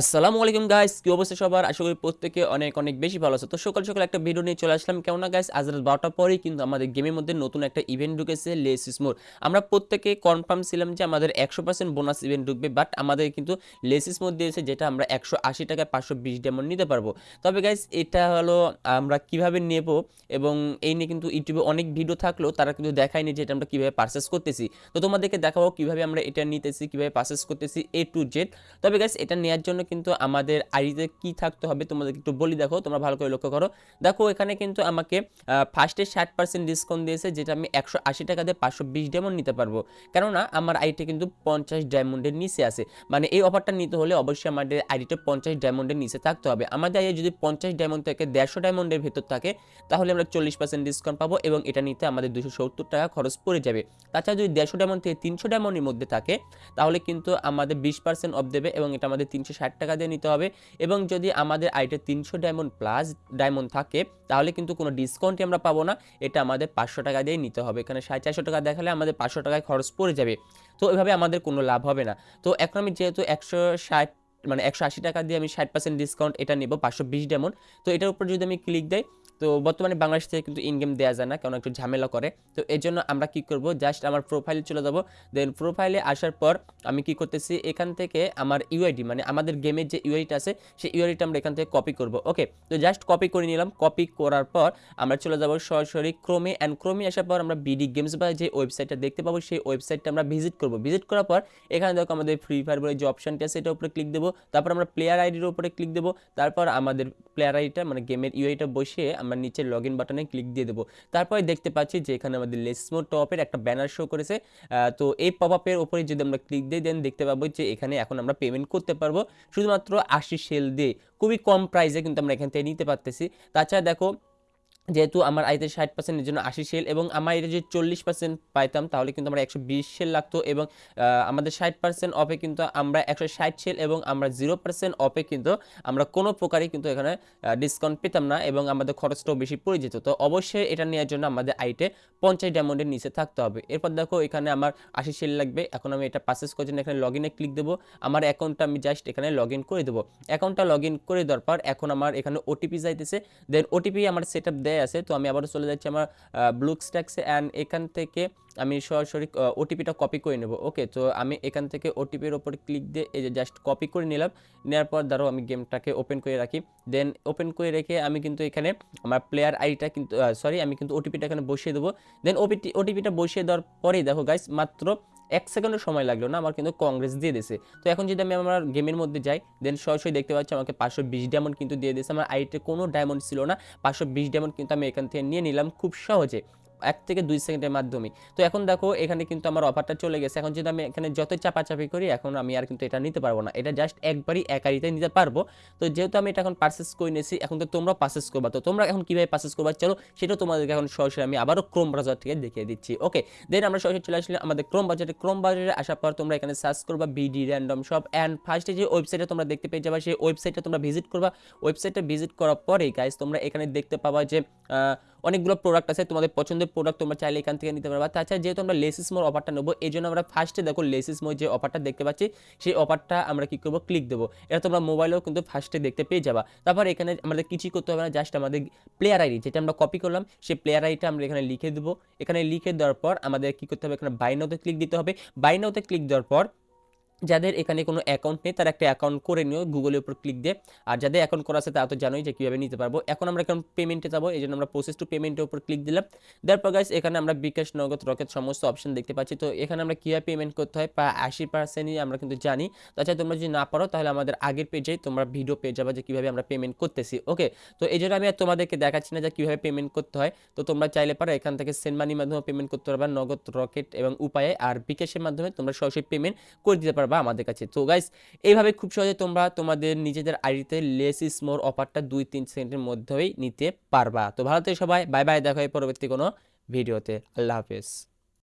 আসসালামু আলাইকুম গাইস কি অবস্থা সবার? আশা করি প্রত্যেকে অনেক অনেক বেশি ভালো আছে। তো সকাল সকাল একটা ভিডিও নিয়ে চলে আসলাম। কেমন না গাইস আজ রাত বারোটার পরেই কিন্তু আমাদের গেমের মধ্যে নতুন একটা ইভেন্ট ঢুকেছে লেস স্মোর আমরা প্রত্যেকে কনফার্ম ছিলাম যে আমাদের একশো পার্সেন্ট বোনাস ইভেন্ট ঢুকবে বাট আমাদের কিন্তু লেস স্মোর দিয়েছে যেটা আমরা একশো আশি টাকায় পাঁচশো বিশ ডেমন নিতে পারব। তবে গাইস এটা হলো আমরা কীভাবে নেব এবং এই নিয়ে কিন্তু ইউটিউবে অনেক ভিডিও থাকলেও তারা কিন্তু দেখায়নি যে এটা আমরা কীভাবে পারচেস করতেছি। তো তোমাদেরকে দেখাবো কীভাবে আমরা এটা নিতেছি, কীভাবে পারচেস করতেছি এ টু জেড তবে গাইস এটা নেওয়ার জন্য কিন্তু আমাদের আইডিতে কি থাকতে হবে তোমাদেরকে একটু বলি দেখো, তোমরা ভালো করে লক্ষ্য করো। দেখো, এখানে কিন্তু আমাকে ফার্স্টে ষাট পার্সেন্ট ডিসকাউন্ট দিয়েছে, যেটা আমি একশো আশি টাকা দিয়ে পাঁচশো বিশ ডায়মন্ড নিতে পারব। কেননা আমার আইডিটা কিন্তু পঞ্চাশ ডায়মন্ডের নিচে আছে। মানে এই অফারটা নিতে হলে অবশ্যই আমাদের আইডিটা পঞ্চাশ ডায়মন্ডের নিচে থাকতে হবে। আমাদের আইডি যদি পঞ্চাশ ডায়মন্ড থেকে দেড়শো ডায়মন্ডের ভেতর থাকে, তাহলে আমরা চল্লিশ পার্সেন্ট ডিসকাউন্ট পাবো এবং এটা নিতে আমাদের দুশো সত্তর টাকা খরচ পড়ে যাবে। তাছাড়া যদি দেড়শো ডায়মন্ড থেকে তিনশো ডায়মন্ডের মধ্যে থাকে, তাহলে কিন্তু আমাদের বিশ পার্সেন্ট অফ দেবে এবং এটা আমাদের তিনশো ষাট টাকা দিয়ে নিতে হবে। এবং যদি আমাদের আইটে তিনশো ডায়মন্ড প্লাস ডায়মন্ড থাকে, তাহলে কিন্তু কোনো ডিসকাউন্টই আমরা পাবো না। এটা আমাদের পাঁচশো টাকা দিয়েই নিতে হবে। এখানে সাড়ে চারশো টাকা দেখালে আমাদের পাঁচশো টাকায় খরচ পড়ে যাবে। তো এভাবে আমাদের কোনো লাভ হবে না। তো এখন আমি যেহেতু একশো ষাট মানে একশো আশি টাকা দিয়ে আমি ষাট পার্সেন্ট ডিসকাউন্ট এটা নেব পাঁচশো বিশ ডেমন তো এটার উপর যদি আমি ক্লিক দেয় তো বর্তমানে বাংলাদেশ থেকে কিন্তু ইনগেম দেওয়া যায় না কারণ একটু ঝামেলা করে। তো এই জন্য আমরা কি করব? জাস্ট আমার প্রোফাইলে চলে যাব। দেন প্রোফাইলে আসার পর আমি কি করতেছি? এখান থেকে আমার ইউআইডি মানে আমাদের গেমের যে ইউআইটা আছে, সেই ইউআইডিটা আমরা এখান থেকে কপি করব। ওকে তো জাস্ট কপি করে নিলাম। কপি করার পর আমরা চলে যাব সরাসরি ক্রোমে অ্যান্ড ক্রোমে আসার পর আমরা বিডি গেমস বা যে ওয়েবসাইটটা দেখতে পাবো, সেই ওয়েবসাইটটা আমরা ভিজিট করব। ভিজিট করার পর এখানে দেখো আমাদের ফ্রি ফায়ার বলে যে অপশনটি আছে এটার উপরে ক্লিক দেবো। তারপর আমরা প্লেয়ার আইডির উপরে ক্লিক দেবো। তারপর আমাদের প্লেয়ার আইডিটা মানে গেমের ইউআইটা বসিয়ে আমরা নিচে লগ ইন বাটনে ক্লিক দিয়ে দেবো। তারপরে দেখতে পাচ্ছি যে এখানে আমাদের লেসমো টপের একটা ব্যানার শো করেছে। তো এই পপ আপের ওপরে যদি আমরা ক্লিক দিয়ে দেন, দেখতে পাবো যে এখানে এখন আমরা পেমেন্ট করতে পারব। শুধুমাত্র আশি সেল দিয়ে। খুবই কম প্রাইসে কিন্তু আমরা এখান থেকে নিতে পারতেছি। তাছাড়া দেখো যেহেতু আমার আইতে ষাট পার্সেন্টের জন্য আশি সেল এবং আমার এটা যদি চল্লিশ পার্সেন্ট পাইতাম, তাহলে কিন্তু আমরা একশো বিশ সেল লাগতো এবং আমাদের ষাট পার্সেন্ট অফে কিন্তু আমরা একশো ষাট সেল এবং আমরা জিরো পার্সেন্ট অফে কিন্তু আমরা কোনো প্রকারই কিন্তু এখানে ডিসকাউন্ট পেতাম না এবং আমাদের খরচটাও বেশি পড়ে যেত। তো অবশ্যই এটা নেওয়ার জন্য আমাদের আইটে পঞ্চাশ ডায়মন্ডের নিচে থাকতে হবে। এরপর দেখো এখানে আমার আশি সেল লাগবে। এখন আমি এটা পারচেস করার জন্য এখানে লগ ইনে ক্লিক দেবো। আমার অ্যাকাউন্টটা আমি জাস্ট এখানে লগ ইন করে দেবো। অ্যাকাউন্টটা লগ ইন করে দেওয়ার পর এখন আমার এখানে ওটিপি যাইতেছে। দেন ওটিপি আমার সেট আপ দেয় আছে, তো আমি আবারও চলে যাচ্ছি আমার ব্লুক স্ট্যাক্সে অ্যান্ড এখান থেকে আমি সরাসরি ওটিপিটা কপি করে নেব। ওকে তো আমি এখান থেকে ওটিপির ওপর ক্লিক দিয়ে এই যে জাস্ট কপি করে নিলাম। নেওয়ার পর ধরো আমি গেমটাকে ওপেন করে রাখি। দেন ওপেন করে রেখে আমি কিন্তু এখানে আমার প্লেয়ার আইডিটা কিন্তু সরি আমি কিন্তু ওটিপিটা এখানে বসিয়ে দেবো। দেন ওপিটি ওটিপিটা বসিয়ে দেওয়ার পরেই দেখো গাইস মাত্র এক সেকেন্ডের সময় লাগল না, আমার কিন্তু কংগ্রেস দিয়ে দিয়েছে। তো এখন যদি আমি আমার গেমের মধ্যে যাই দেন সরাসরি দেখতে পাচ্ছি আমাকে পাঁচশো বিশ ডায়মন্ড কিন্তু দিয়ে দিয়েছে। আমার আইটে কোনো ডায়মন্ড ছিল না, পাঁচশো বিশ ডায়মন্ড কিন্তু আমি এখান থেকে নিয়ে নিলাম খুব সহজে। এক থেকে দুই সেকেন্ডের মাধ্যমে। তো এখন দেখো, এখানে কিন্তু আমার অফারটা চলে গেছে। এখন যদি আমি এখানে যতই চাপাচাপি করি, এখন আমি আর কিন্তু এটা নিতে পারব না। এটা জাস্ট একবারই একারিতে নিতে পারব। তো যেহেতু আমি এটা এখন পারচেস করে নিয়েছি, এখন তো তোমরা পারচেস করবা। তো তোমরা এখন কীভাবে পারচেস করবা চলো সেটাও তোমাদেরকে এখন সরাসরি আমি আবারও ক্রোম ব্রাউজার থেকে দেখিয়ে দিচ্ছি ওকে দেন আমরা সরাসরি চলে আসলে আমাদের ক্রোম বাজারে ক্রোম বাজারে আসার পর তোমরা এখানে সার্চ করবা বিডি র্যান্ডম শপ অ্যান্ড ফার্স্টে যে ওয়েবসাইটে তোমরা দেখতে পেয়ে যাবা, সেই ওয়েবসাইটটা তোমরা ভিজিট করবা। ওয়েবসাইটটা ভিজিট করার পরেই গাইজ তোমরা এখানে দেখতে পাবা যে অনেকগুলো প্রোডাক্ট আছে, তোমাদের পছন্দের প্রোডাক্ট তোমরা চাইলে এখান থেকে নিতে পারবা। তাছাড়া যেহেতু আমরা লেসিস মোর অফারটা নেব, এই জন্য আমরা ফার্স্টে দেখো লেসিস মোর যে অফারটা দেখতে পাচ্ছি, সেই অফারটা আমরা কি করব? ক্লিক দেবো। এটা তোমরা মোবাইলেও কিন্তু ফার্স্টে দেখতে পেয়ে যাবা। তারপর এখানে আমাদের কিছুই করতে হবে না জাস্ট আমাদের প্লেয়ার আইডি যেটা আমরা কপি করলাম, সেই প্লেয়ার আইডিটা আমরা এখানে লিখে দেবো। এখানে লিখে দেওয়ার পর আমাদের কি করতে হবে? এখানে বাইনাতে ক্লিক দিতে হবে। বাইনাতে ক্লিক দেওয়ার পর যাদের এখানে কোনো অ্যাকাউন্ট নেই, তারা একটা অ্যাকাউন্ট করে নিও গুগলের উপর ক্লিক দিয়ে। আর যাদের অ্যাকাউন্ট করা আছে, তারা তো জানোই যে কীভাবে নিতে পারব। এখন আমরা এখন পেমেন্টে যাব এই জন্য আমরা প্রসেস টু পেমেন্টের উপর ক্লিক দিলাম। দেওয়ার পর গাইস এখানে আমরা বিকাশ, নগদ, রকেট সমস্ত অপশন দেখতে পাচ্ছি। তো এখানে আমরা কীভাবে পেমেন্ট করতে হয়, প্রায় আশি পার্সেন্টই আমরা কিন্তু জানি। তাছাড়া তোমরা যদি না পারো, তাহলে আমাদের আগের পেজে তোমরা ভিডিও পেয়ে যাবে যে কীভাবে আমরা পেমেন্ট করতেছি। ওকে তো এই জন্য আমি আর তোমাদেরকে দেখাচ্ছি না যে কীভাবে পেমেন্ট করতে হয়। তো তোমরা চাইলে পারো, এখান থেকে সেন্ড মানির মাধ্যমে পেমেন্ট করতে পারবা, নগদ, রকেট এবং উপায়ে। আর বিকাশের মাধ্যমে তোমরা সরাসরি পেমেন্ট করে দিতে পারবা আমাদের কাছে। তো গাইস এইভাবে খুব সহজে তোমরা তোমাদের নিজেদের আইডিতে লেস ইস মোর অফারটা দুই তিন সেকেন্ডের মধ্যেই নিতে পারবা। তো ভালো থেকে সবাই বাই বাই দেখা হয় পরবর্তী কোনো ভিডিওতে আল্লাহ হাফেজ।